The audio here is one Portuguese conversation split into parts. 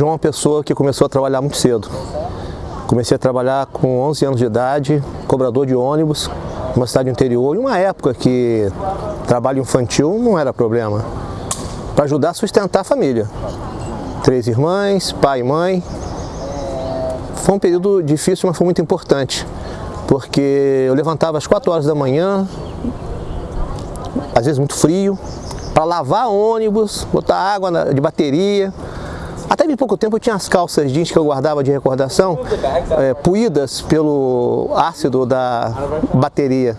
É uma pessoa que começou a trabalhar muito cedo. Comecei a trabalhar com 11 anos de idade, cobrador de ônibus, numa cidade interior, em uma época que trabalho infantil não era problema, para ajudar a sustentar a família. Três irmãs, pai e mãe. Foi um período difícil, mas foi muito importante, porque eu levantava às 4 horas da manhã, às vezes muito frio, para lavar ônibus, botar água de bateria, até bem pouco tempo eu tinha as calças jeans que eu guardava de recordação, é, puídas pelo ácido da bateria.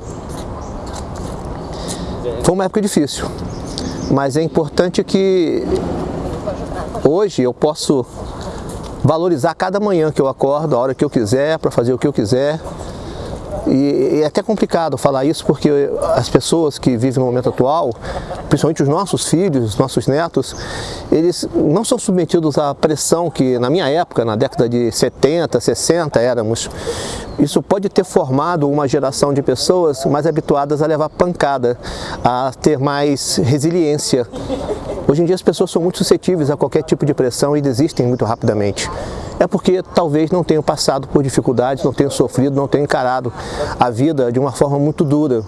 Foi uma época difícil, mas é importante que hoje eu posso valorizar cada manhã que eu acordo, a hora que eu quiser, para fazer o que eu quiser, e, é até complicado falar isso porque as pessoas que vivem no momento atual, principalmente os nossos filhos, os nossos netos, eles não são submetidos à pressão que na minha época, na década de 70, 60 éramos. Isso pode ter formado uma geração de pessoas mais habituadas a levar pancada, a ter mais resiliência. Hoje em dia as pessoas são muito suscetíveis a qualquer tipo de pressão e desistem muito rapidamente é porque talvez não tenham passado por dificuldades, não tenham sofrido, não tenham encarado a vida de uma forma muito dura.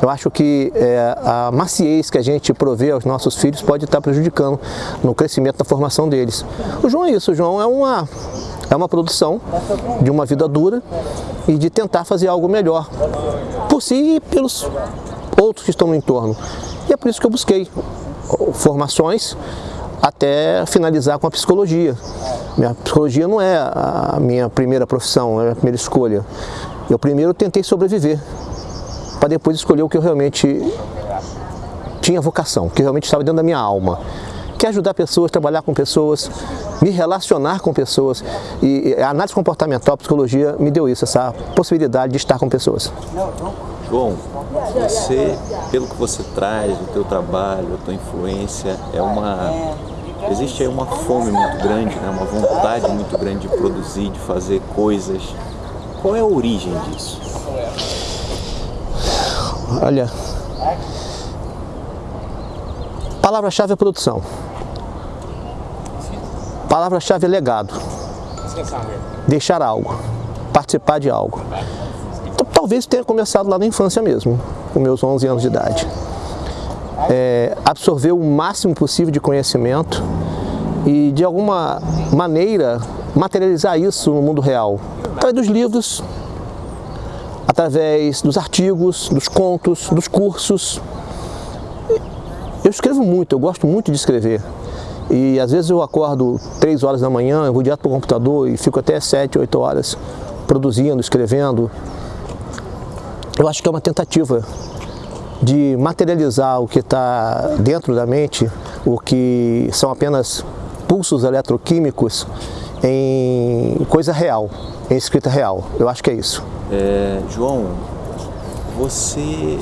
Eu acho que é, a maciez que a gente provê aos nossos filhos pode estar prejudicando no crescimento da formação deles. O João é isso, o João é uma, é uma produção de uma vida dura e de tentar fazer algo melhor por si e pelos outros que estão no entorno. E é por isso que eu busquei formações até finalizar com a psicologia. Minha psicologia não é a minha primeira profissão, é a minha primeira escolha. Eu primeiro tentei sobreviver, para depois escolher o que eu realmente tinha vocação, que realmente estava dentro da minha alma. Que é ajudar pessoas, trabalhar com pessoas, me relacionar com pessoas. E a análise comportamental, a psicologia, me deu isso, essa possibilidade de estar com pessoas. João, você, pelo que você traz, o teu trabalho, a tua influência, é uma existe aí uma fome muito grande, né? uma vontade muito grande de produzir, de fazer coisas. Qual é a origem disso? Olha, palavra-chave é produção. Palavra-chave é legado. Deixar algo, participar de algo. Talvez tenha começado lá na infância mesmo, com meus 11 anos de idade. É, absorver o máximo possível de conhecimento e, de alguma maneira, materializar isso no mundo real. Através dos livros, através dos artigos, dos contos, dos cursos. Eu escrevo muito, eu gosto muito de escrever. E às vezes eu acordo 3 horas da manhã, eu vou direto para o computador e fico até 7, 8 horas produzindo, escrevendo, eu acho que é uma tentativa de materializar o que está dentro da mente, o que são apenas pulsos eletroquímicos em coisa real, em escrita real. Eu acho que é isso. É, João, você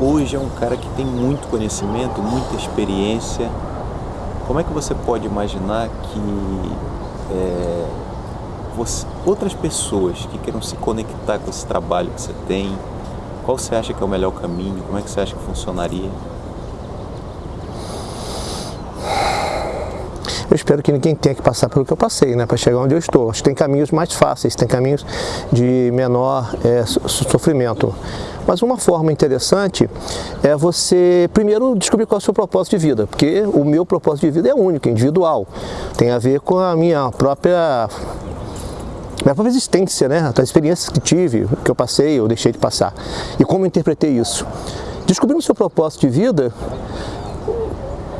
hoje é um cara que tem muito conhecimento, muita experiência. Como é que você pode imaginar que é, você, outras pessoas que queiram se conectar com esse trabalho que você tem, qual você acha que é o melhor caminho? Como é que você acha que funcionaria? Eu espero que ninguém tenha que passar pelo que eu passei, né, para chegar onde eu estou. Acho que tem caminhos mais fáceis, tem caminhos de menor é, sofrimento. Mas uma forma interessante é você, primeiro, descobrir qual é o seu propósito de vida, porque o meu propósito de vida é único, individual. Tem a ver com a minha própria minha própria existência, né? as experiências que tive, que eu passei, eu deixei de passar, e como eu interpretei isso. Descobrindo o seu propósito de vida,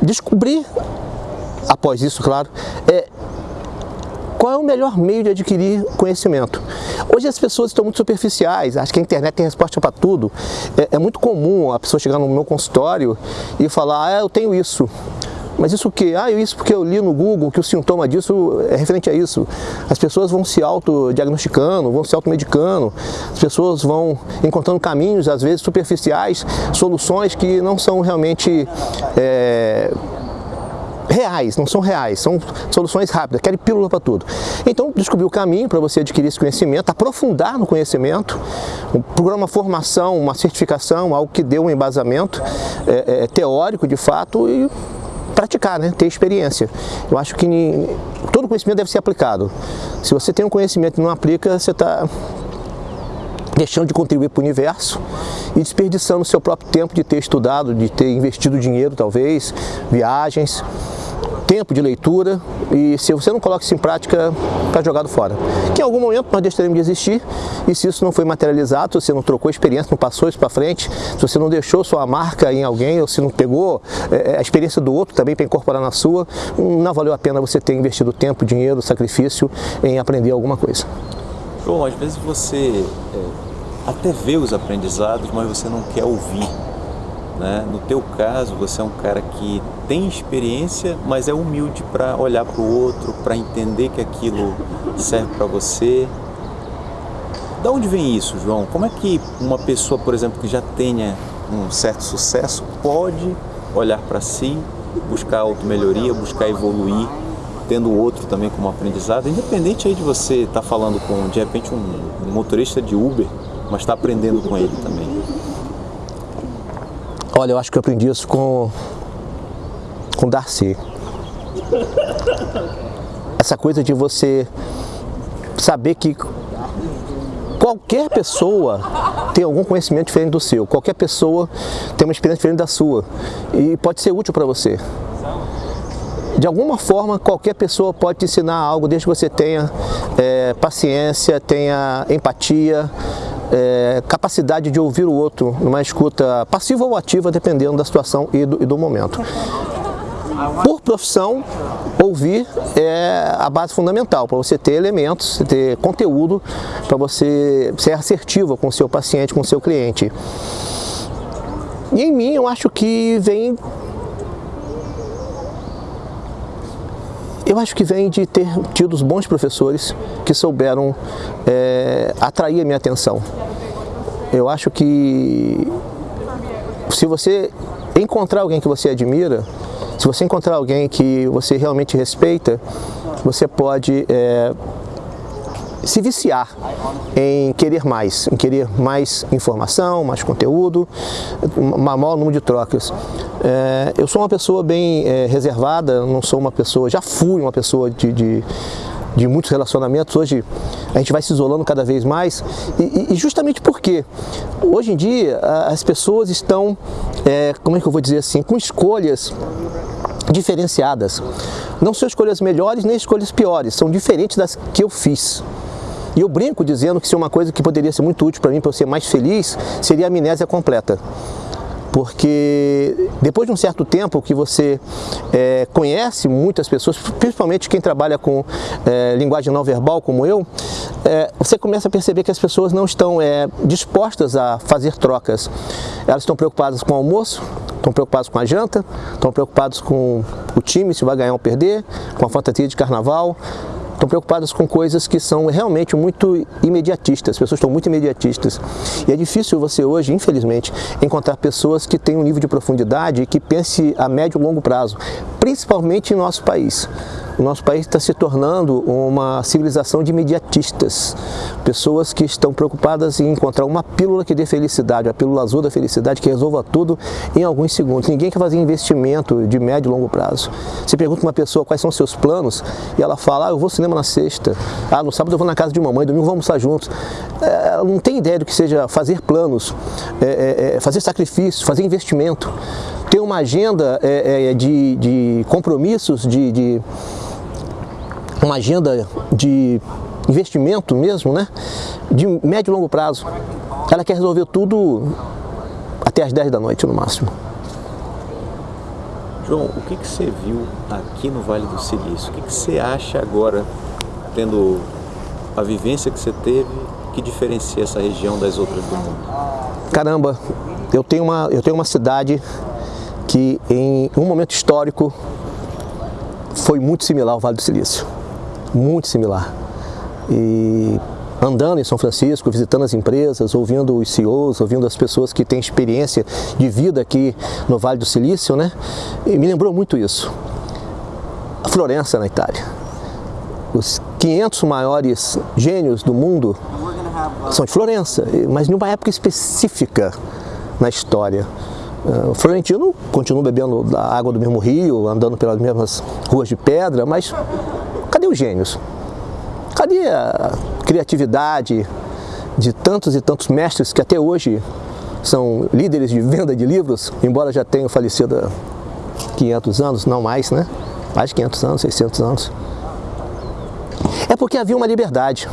descobrir, após isso, claro, é, qual é o melhor meio de adquirir conhecimento? Hoje as pessoas estão muito superficiais, acho que a internet tem resposta para tudo. É, é, muito comum a pessoa chegar no meu consultório e falar, ah, eu tenho isso. Mas isso o quê? Ah, isso porque eu li no Google que o sintoma disso é referente a isso. As pessoas vão se autodiagnosticando, vão se automedicando, as pessoas vão encontrando caminhos, às vezes superficiais, soluções que não são realmente é, reais, não são reais, são soluções rápidas, querem pílula para tudo. Então, descobrir o caminho para você adquirir esse conhecimento, aprofundar no conhecimento, procurar uma formação, uma certificação, algo que dê um embasamento é, é, teórico de fato e praticar, né? ter experiência. Eu acho que todo conhecimento deve ser aplicado. Se você tem um conhecimento e não aplica, você está deixando de contribuir para o universo e desperdiçando o seu próprio tempo de ter estudado, de ter investido dinheiro talvez, viagens, tempo de leitura e se você não coloca isso em prática, está jogado fora. Que em algum momento nós deixaremos de existir e se isso não foi materializado, se você não trocou experiência, não passou isso para frente, se você não deixou sua marca em alguém ou se não pegou é, a experiência do outro também para incorporar na sua, não valeu a pena você ter investido tempo, dinheiro, sacrifício em aprender alguma coisa. João, às vezes você é até vê os aprendizados, mas você não quer ouvir. Né? No teu caso, você é um cara que tem experiência, mas é humilde para olhar para o outro, para entender que aquilo serve para você. Da onde vem isso, João? Como é que uma pessoa, por exemplo, que já tenha um certo sucesso, pode olhar para si, buscar auto-melhoria, buscar evoluir, tendo o outro também como aprendizado, independente aí de você estar tá falando com, de repente, um motorista de Uber, mas está aprendendo com ele também? Olha, eu acho que eu aprendi isso com, com Darcy. Essa coisa de você saber que qualquer pessoa tem algum conhecimento diferente do seu, qualquer pessoa tem uma experiência diferente da sua e pode ser útil para você. De alguma forma, qualquer pessoa pode te ensinar algo, desde que você tenha é, paciência, tenha empatia, é, capacidade de ouvir o outro numa escuta passiva ou ativa, dependendo da situação e do, e do momento. Por profissão, ouvir é a base fundamental para você ter elementos, ter conteúdo, para você ser assertivo com o seu paciente, com o seu cliente. E em mim eu acho que vem Eu acho que vem de ter tido os bons professores que souberam é, atrair a minha atenção. Eu acho que se você encontrar alguém que você admira, se você encontrar alguém que você realmente respeita, você pode é, se viciar em querer mais, em querer mais informação, mais conteúdo, um maior número de trocas. É, eu sou uma pessoa bem é, reservada, não sou uma pessoa, já fui uma pessoa de, de de muitos relacionamentos, hoje a gente vai se isolando cada vez mais e, e justamente porque hoje em dia as pessoas estão, é, como é que eu vou dizer assim, com escolhas diferenciadas. Não são escolhas melhores nem escolhas piores, são diferentes das que eu fiz. E eu brinco dizendo que se uma coisa que poderia ser muito útil para mim, para eu ser mais feliz, seria a amnésia completa porque depois de um certo tempo que você é, conhece muitas pessoas, principalmente quem trabalha com é, linguagem não verbal como eu, é, você começa a perceber que as pessoas não estão é, dispostas a fazer trocas. Elas estão preocupadas com o almoço, estão preocupadas com a janta, estão preocupadas com o time, se vai ganhar ou perder, com a fantasia de carnaval, estão preocupadas com coisas que são realmente muito imediatistas, as pessoas estão muito imediatistas. E é difícil você hoje, infelizmente, encontrar pessoas que tenham um nível de profundidade e que pense a médio e longo prazo, principalmente em nosso país. O nosso país está se tornando uma civilização de imediatistas, pessoas que estão preocupadas em encontrar uma pílula que dê felicidade, a pílula azul da felicidade que resolva tudo em alguns segundos. Ninguém quer fazer investimento de médio e longo prazo. Você pergunta uma pessoa quais são seus planos e ela fala, ah, eu vou ao cinema na sexta, ah, no sábado eu vou na casa de mamãe, domingo vamos almoçar juntos. É, ela não tem ideia do que seja fazer planos, é, é, fazer sacrifício, fazer investimento ter uma agenda de, de, compromissos, de, de, uma agenda de investimento mesmo, né? de médio e longo prazo. Ela quer resolver tudo até as 10 da noite no máximo. João, o que, que você viu aqui no Vale do Silício? O que, que você acha agora, tendo a vivência que você teve, que diferencia essa região das outras do mundo? Caramba, eu tenho uma, eu tenho uma cidade que em um momento histórico foi muito similar ao Vale do Silício muito similar. E andando em São Francisco, visitando as empresas, ouvindo os CEOs, ouvindo as pessoas que têm experiência de vida aqui no Vale do Silício, né? E me lembrou muito isso. A Florença, na Itália. Os 500 maiores gênios do mundo são de Florença, mas numa época específica na história. O Florentino continua bebendo a água do mesmo rio, andando pelas mesmas ruas de pedra, mas os gênios? Cadê a criatividade de tantos e tantos mestres que até hoje são líderes de venda de livros, embora já tenham falecido há 500 anos, não mais, né? Mais de 500 anos, 600 anos. É porque havia uma liberdade.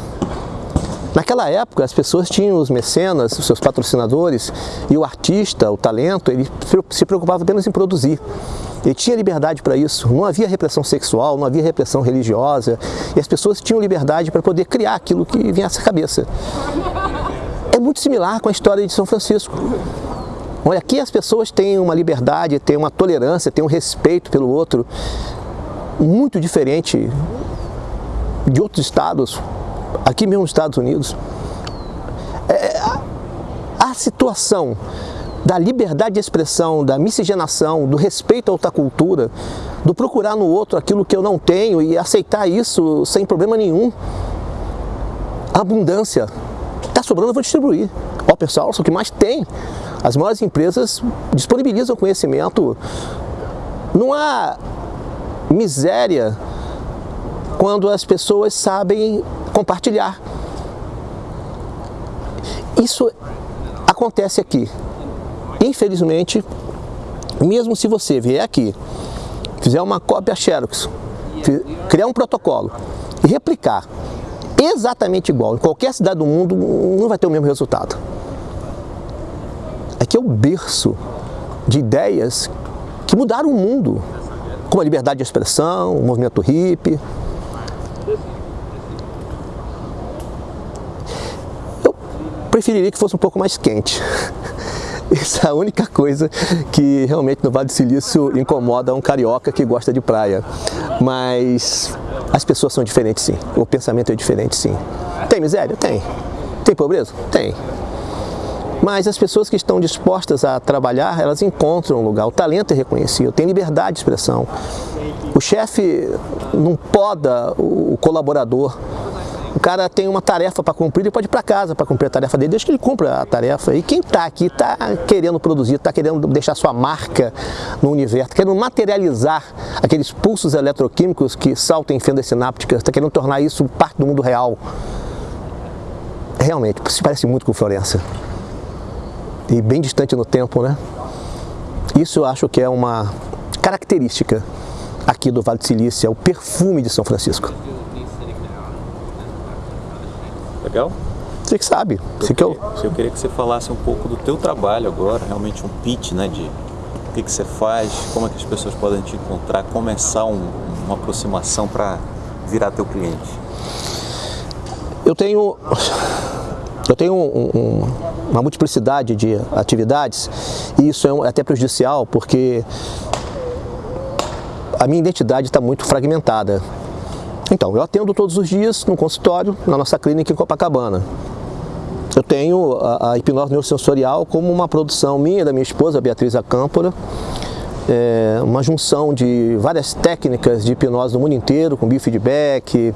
Naquela época, as pessoas tinham os mecenas, os seus patrocinadores, e o artista, o talento, ele se preocupava apenas em produzir. Ele tinha liberdade para isso, não havia repressão sexual, não havia repressão religiosa, e as pessoas tinham liberdade para poder criar aquilo que vinha à cabeça. É muito similar com a história de São Francisco. Olha, aqui as pessoas têm uma liberdade, têm uma tolerância, têm um respeito pelo outro, muito diferente de outros estados, aqui mesmo nos Estados Unidos. É, a, a situação da liberdade de expressão, da miscigenação, do respeito à outra cultura, do procurar no outro aquilo que eu não tenho e aceitar isso sem problema nenhum. Abundância. Está sobrando, eu vou distribuir. Ó, pessoal, isso é o que mais tem. As maiores empresas disponibilizam conhecimento. Não há miséria quando as pessoas sabem compartilhar. Isso acontece aqui. Infelizmente, mesmo se você vier aqui, fizer uma cópia Xerox, criar um protocolo e replicar exatamente igual em qualquer cidade do mundo, não vai ter o mesmo resultado. Aqui é o berço de ideias que mudaram o mundo, como a liberdade de expressão, o movimento hippie, preferiria que fosse um pouco mais quente. Essa é a única coisa que realmente no Vale do Silício incomoda um carioca que gosta de praia. Mas as pessoas são diferentes sim, o pensamento é diferente sim. Tem miséria? Tem. Tem pobreza? Tem. Mas as pessoas que estão dispostas a trabalhar, elas encontram um lugar. O talento é reconhecido, tem liberdade de expressão. O chefe não poda o colaborador o cara tem uma tarefa para cumprir, ele pode ir para casa para cumprir a tarefa dele, deixa que ele cumpra a tarefa. E quem está aqui está querendo produzir, está querendo deixar sua marca no universo, está querendo materializar aqueles pulsos eletroquímicos que saltam em fendas sinápticas, está querendo tornar isso parte do mundo real. Realmente, se parece muito com Florença. E bem distante no tempo, né? Isso eu acho que é uma característica aqui do Vale do Silício, é o perfume de São Francisco. Legal? Você que sabe. Eu, você que eu... eu queria que você falasse um pouco do teu trabalho agora, realmente um pitch, né, de o que, que você faz, como é que as pessoas podem te encontrar, começar um, uma aproximação para virar teu cliente. Eu tenho, eu tenho um, um, uma multiplicidade de atividades e isso é até prejudicial porque a minha identidade está muito fragmentada. Então, eu atendo todos os dias no consultório, na nossa clínica em Copacabana. Eu tenho a, a hipnose neurosensorial como uma produção minha da minha esposa, Beatriz Acâmpora, é, uma junção de várias técnicas de hipnose do mundo inteiro, com biofeedback,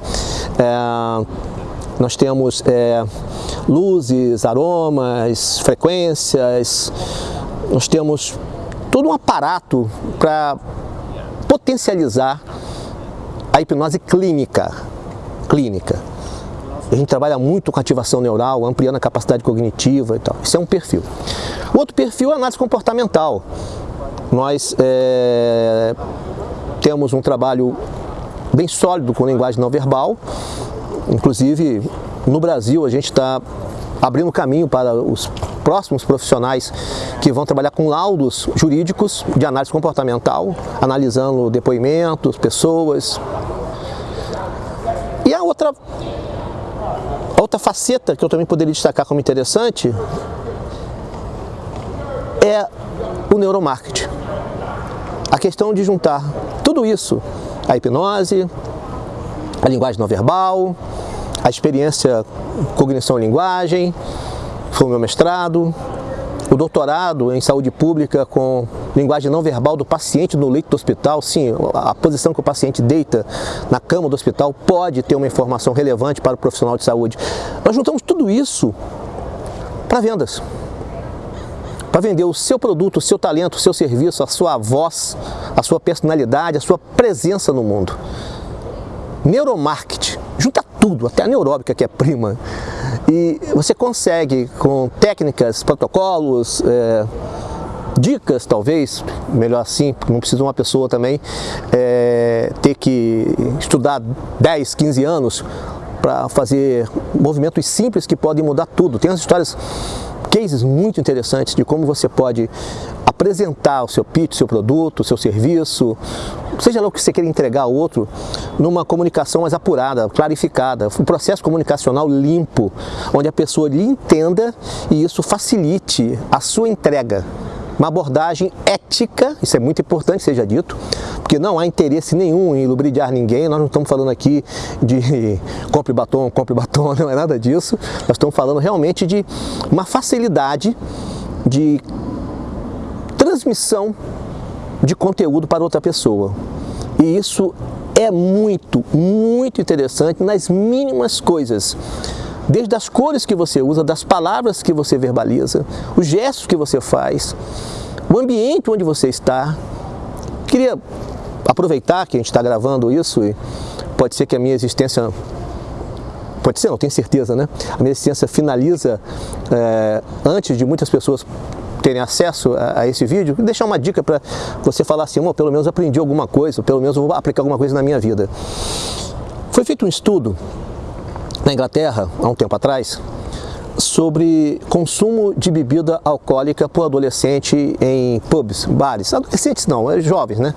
é, nós temos é, luzes, aromas, frequências, nós temos todo um aparato para potencializar a hipnose clínica. Clínica. A gente trabalha muito com ativação neural, ampliando a capacidade cognitiva e tal. Isso é um perfil. O outro perfil é a análise comportamental. Nós é, temos um trabalho bem sólido com linguagem não verbal. Inclusive, no Brasil, a gente está abrindo caminho para os próximos profissionais que vão trabalhar com laudos jurídicos de análise comportamental, analisando depoimentos, pessoas. E outra, outra faceta que eu também poderia destacar como interessante é o neuromarketing. A questão de juntar tudo isso, a hipnose, a linguagem não verbal, a experiência cognição-linguagem, foi o meu mestrado, o doutorado em saúde pública com linguagem não verbal do paciente no leito do hospital, sim, a posição que o paciente deita na cama do hospital pode ter uma informação relevante para o profissional de saúde. Nós juntamos tudo isso para vendas. Para vender o seu produto, o seu talento, o seu serviço, a sua voz, a sua personalidade, a sua presença no mundo. neuromarketing, junta tudo, até a neuróbica que é prima. E você consegue com técnicas, protocolos, é, dicas talvez, melhor assim, não precisa uma pessoa também é, ter que estudar 10, 15 anos para fazer movimentos simples que podem mudar tudo. Tem as histórias, cases muito interessantes de como você pode apresentar o seu pitch, seu produto, seu serviço, seja lá o que você queira entregar ao outro, numa comunicação mais apurada, clarificada, um processo comunicacional limpo, onde a pessoa lhe entenda e isso facilite a sua entrega uma abordagem ética, isso é muito importante seja dito, porque não há interesse nenhum em lubridiar ninguém, nós não estamos falando aqui de compre batom, compre batom, não é nada disso, nós estamos falando realmente de uma facilidade de transmissão de conteúdo para outra pessoa. E isso é muito, muito interessante nas mínimas coisas desde as cores que você usa, das palavras que você verbaliza, os gestos que você faz, o ambiente onde você está. Queria aproveitar que a gente está gravando isso e pode ser que a minha existência pode ser, não tenho certeza, né? A minha existência finaliza é, antes de muitas pessoas terem acesso a, a esse vídeo, deixar uma dica para você falar assim, oh, pelo menos aprendi alguma coisa, pelo menos vou aplicar alguma coisa na minha vida. Foi feito um estudo na Inglaterra, há um tempo atrás, sobre consumo de bebida alcoólica por adolescente em pubs, bares. Adolescentes não, é jovens, né?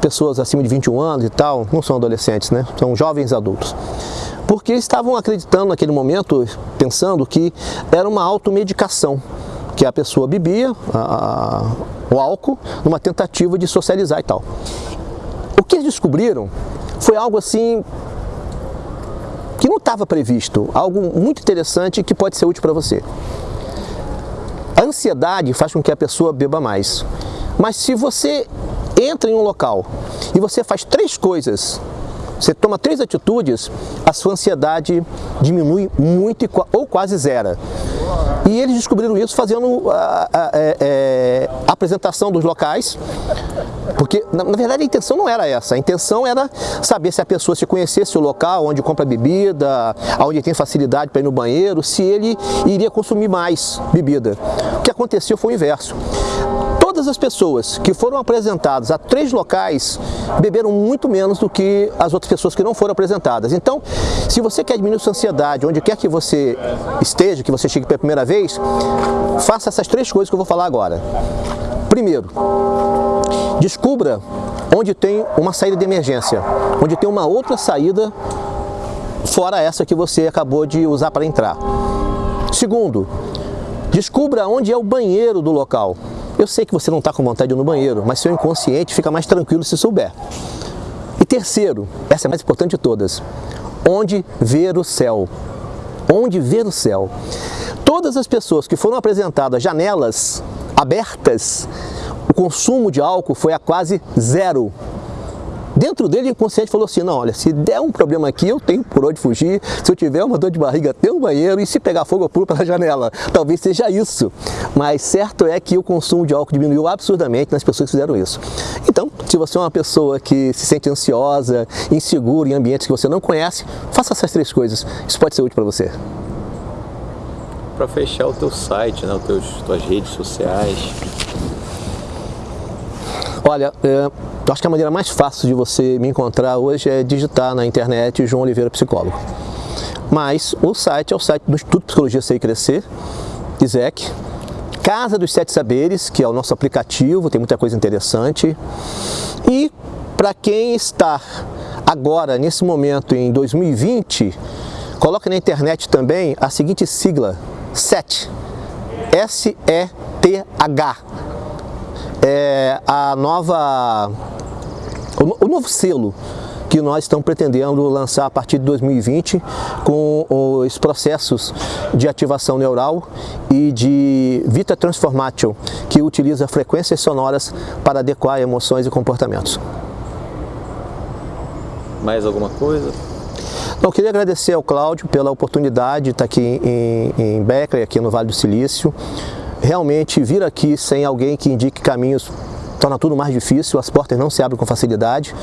Pessoas acima de 21 anos e tal, não são adolescentes, né? São jovens adultos. Porque estavam acreditando naquele momento, pensando que era uma automedicação, que a pessoa bebia a, a, o álcool numa tentativa de socializar e tal. O que eles descobriram foi algo assim que não estava previsto, algo muito interessante que pode ser útil para você. A ansiedade faz com que a pessoa beba mais. Mas se você entra em um local e você faz três coisas, você toma três atitudes, a sua ansiedade diminui muito ou quase zero. E eles descobriram isso fazendo a, a, a, é, é, a apresentação dos locais, porque na, na, verdade a intenção não era essa, a intenção era saber se a pessoa se conhecesse o local onde compra bebida, onde tem facilidade para ir no banheiro, se ele iria consumir mais bebida. O que aconteceu foi o inverso todas as pessoas que foram apresentadas a três locais beberam muito menos do que as outras pessoas que não foram apresentadas. Então, se você quer diminuir sua ansiedade, onde quer que você esteja, que você chegue pela primeira vez, faça essas três coisas que eu vou falar agora. Primeiro, descubra onde tem uma saída de emergência, onde tem uma outra saída fora essa que você acabou de usar para entrar. Segundo, descubra onde é o banheiro do local. Eu sei que você não está com vontade de ir no banheiro, mas seu inconsciente fica mais tranquilo se souber. E terceiro, essa é a mais importante de todas, onde ver o céu. Onde ver o céu. Todas as pessoas que foram apresentadas janelas abertas, o consumo de álcool foi a quase zero. Dentro dele, o inconsciente falou assim, não, olha, se der um problema aqui, eu tenho por onde fugir, se eu tiver uma dor de barriga, tem um banheiro, e se pegar fogo, eu pulo pela janela. Talvez seja isso. Mas certo é que o consumo de álcool diminuiu absurdamente nas pessoas que fizeram isso. Então, se você é uma pessoa que se sente ansiosa, insegura em ambientes que você não conhece, faça essas três coisas. Isso pode ser útil para você. Para fechar o teu site, né, os tuas redes sociais, Olha, é, acho que a maneira mais fácil de você me encontrar hoje é digitar na internet João Oliveira Psicólogo. Mas o site é o site do Instituto Psicologia Sei Crescer, ISEC, Casa dos Sete Saberes, que é o nosso aplicativo, tem muita coisa interessante. E para quem está agora, nesse momento, em 2020, coloque na internet também a seguinte sigla, SET, S-E-T-H, é, a nova, o, o novo selo que nós estamos pretendendo lançar a partir de 2020 com os processos de ativação neural e de Vita Transformation, que utiliza frequências sonoras para adequar emoções e comportamentos. Mais alguma coisa? Então, queria agradecer ao Cláudio pela oportunidade de estar aqui em, em Beckley, aqui no Vale do Silício realmente vir aqui sem alguém que indique caminhos torna tudo mais difícil, as portas não se abrem com facilidade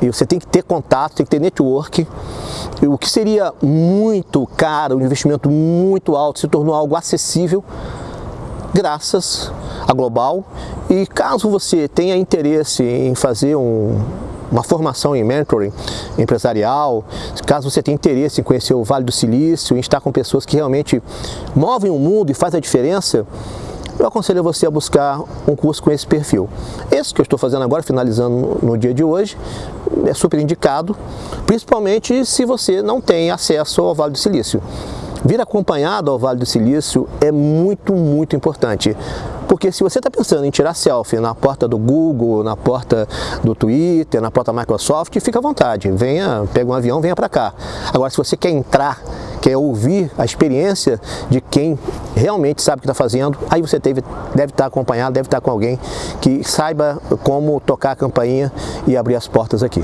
e você tem que ter contato, tem que ter network. E o que seria muito caro, um investimento muito alto, se tornou algo acessível graças a Global. E caso você tenha interesse em fazer um, uma formação em mentoring empresarial, caso você tenha interesse em conhecer o Vale do Silício, em estar com pessoas que realmente movem o mundo e fazem a diferença, eu aconselho você a buscar um curso com esse perfil. Esse que eu estou fazendo agora, finalizando no dia de hoje, é super indicado, principalmente se você não tem acesso ao Vale do Silício. Vir acompanhado ao Vale do Silício é muito, muito importante. Porque se você está pensando em tirar selfie na porta do Google, na porta do Twitter, na porta da Microsoft, fica à vontade. Venha, pega um avião, venha para cá. Agora, se você quer entrar, quer ouvir a experiência de quem realmente sabe o que está fazendo, aí você deve, deve estar tá acompanhado, deve estar tá com alguém que saiba como tocar a campainha e abrir as portas aqui.